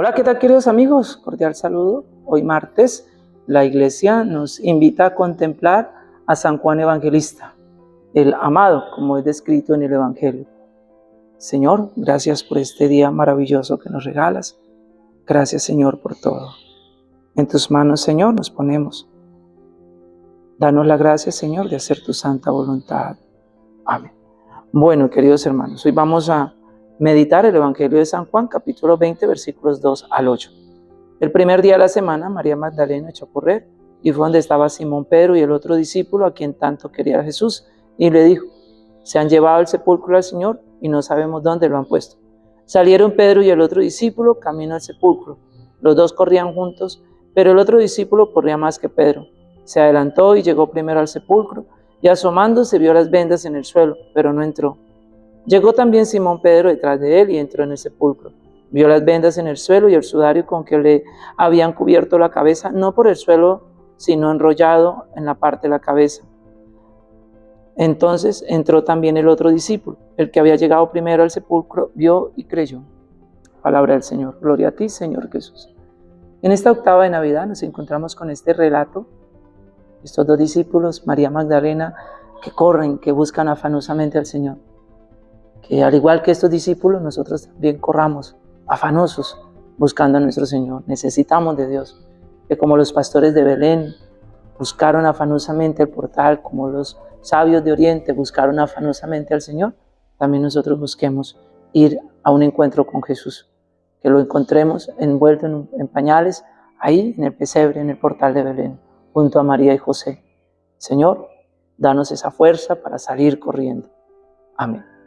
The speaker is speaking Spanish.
Hola, ¿qué tal queridos amigos? Cordial saludo. Hoy martes la iglesia nos invita a contemplar a San Juan Evangelista, el amado, como es descrito en el Evangelio. Señor, gracias por este día maravilloso que nos regalas. Gracias, Señor, por todo. En tus manos, Señor, nos ponemos. Danos la gracia, Señor, de hacer tu santa voluntad. Amén. Bueno, queridos hermanos, hoy vamos a meditar el Evangelio de San Juan, capítulo 20, versículos 2 al 8. El primer día de la semana, María Magdalena echó a correr y fue donde estaba Simón Pedro y el otro discípulo a quien tanto quería Jesús, y le dijo, se han llevado al sepulcro al Señor y no sabemos dónde lo han puesto. Salieron Pedro y el otro discípulo camino al sepulcro. Los dos corrían juntos, pero el otro discípulo corría más que Pedro. Se adelantó y llegó primero al sepulcro, y asomándose vio las vendas en el suelo, pero no entró. Llegó también Simón Pedro detrás de él y entró en el sepulcro. Vio las vendas en el suelo y el sudario con que le habían cubierto la cabeza, no por el suelo, sino enrollado en la parte de la cabeza. Entonces entró también el otro discípulo, el que había llegado primero al sepulcro, vio y creyó. Palabra del Señor. Gloria a ti, Señor Jesús. En esta octava de Navidad nos encontramos con este relato, estos dos discípulos, María Magdalena, que corren, que buscan afanosamente al Señor que al igual que estos discípulos, nosotros también corramos afanosos buscando a nuestro Señor. Necesitamos de Dios, que como los pastores de Belén buscaron afanosamente el portal, como los sabios de Oriente buscaron afanosamente al Señor, también nosotros busquemos ir a un encuentro con Jesús, que lo encontremos envuelto en, en pañales, ahí en el pesebre, en el portal de Belén, junto a María y José. Señor, danos esa fuerza para salir corriendo. Amén.